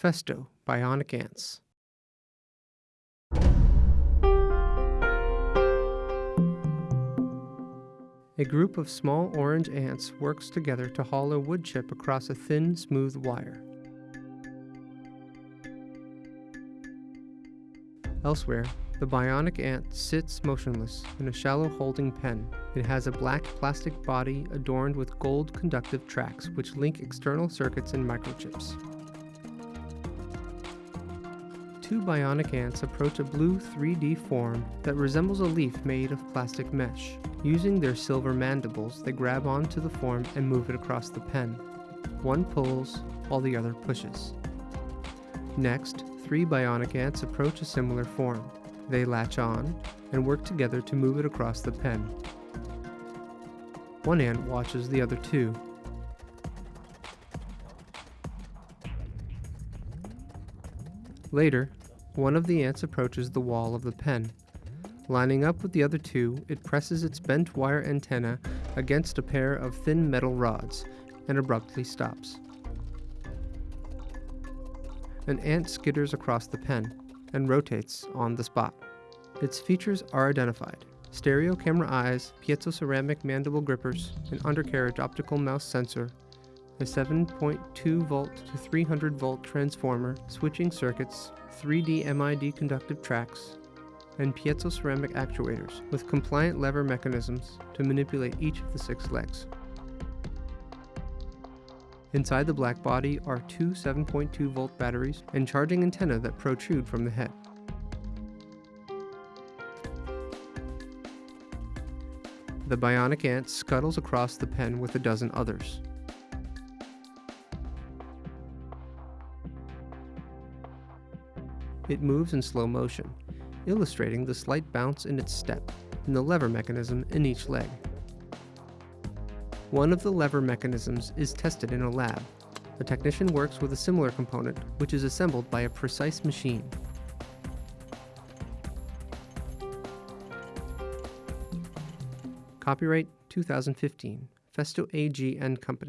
Festo Bionic Ants. A group of small orange ants works together to haul a wood chip across a thin, smooth wire. Elsewhere, the bionic ant sits motionless in a shallow holding pen. It has a black plastic body adorned with gold conductive tracks which link external circuits and microchips. Two bionic ants approach a blue 3D form that resembles a leaf made of plastic mesh. Using their silver mandibles, they grab onto the form and move it across the pen. One pulls, while the other pushes. Next, three bionic ants approach a similar form. They latch on and work together to move it across the pen. One ant watches the other two. Later, one of the ants approaches the wall of the pen. Lining up with the other two, it presses its bent wire antenna against a pair of thin metal rods and abruptly stops. An ant skitters across the pen and rotates on the spot. Its features are identified stereo camera eyes, piezo ceramic mandible grippers, an undercarriage optical mouse sensor, a 7.2 volt to 300 volt transformer, switching circuits, 3D MID conductive tracks, and piezo ceramic actuators with compliant lever mechanisms to manipulate each of the six legs. Inside the black body are two 7.2 volt batteries and charging antenna that protrude from the head. The bionic ant scuttles across the pen with a dozen others. It moves in slow motion, illustrating the slight bounce in its step and the lever mechanism in each leg. One of the lever mechanisms is tested in a lab. A technician works with a similar component, which is assembled by a precise machine. Copyright 2015, Festo AG and Company.